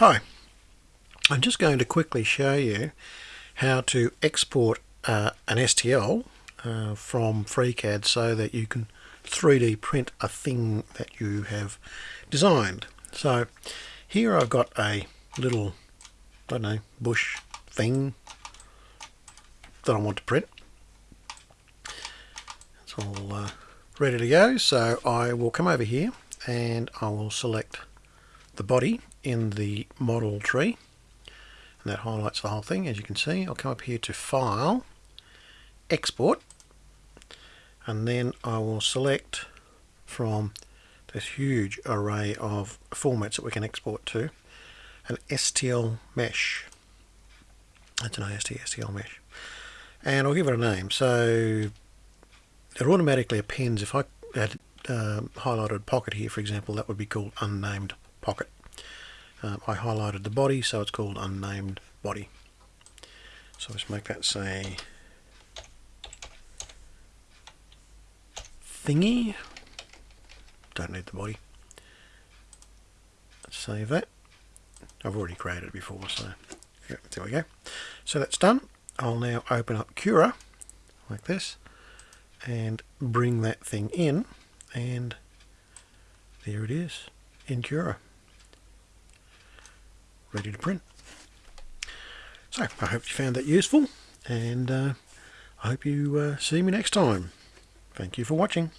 Hi, I'm just going to quickly show you how to export uh, an STL uh, from FreeCAD so that you can 3D print a thing that you have designed. So here I've got a little, I don't know, bush thing that I want to print. It's all uh, ready to go so I will come over here and I will select the body in the model tree. And that highlights the whole thing as you can see. I'll come up here to file export. And then I will select from this huge array of formats that we can export to an STL mesh. That's an AST STL mesh. And I'll give it a name. So it automatically appends. If I had uh, highlighted pocket here for example that would be called unnamed pocket. Um, I highlighted the body so it's called unnamed body. So let's make that say thingy. Don't need the body. Save that. I've already created it before so yeah, there we go. So that's done. I'll now open up Cura like this and bring that thing in and there it is in Cura ready to print. So I hope you found that useful and uh, I hope you uh, see me next time. Thank you for watching.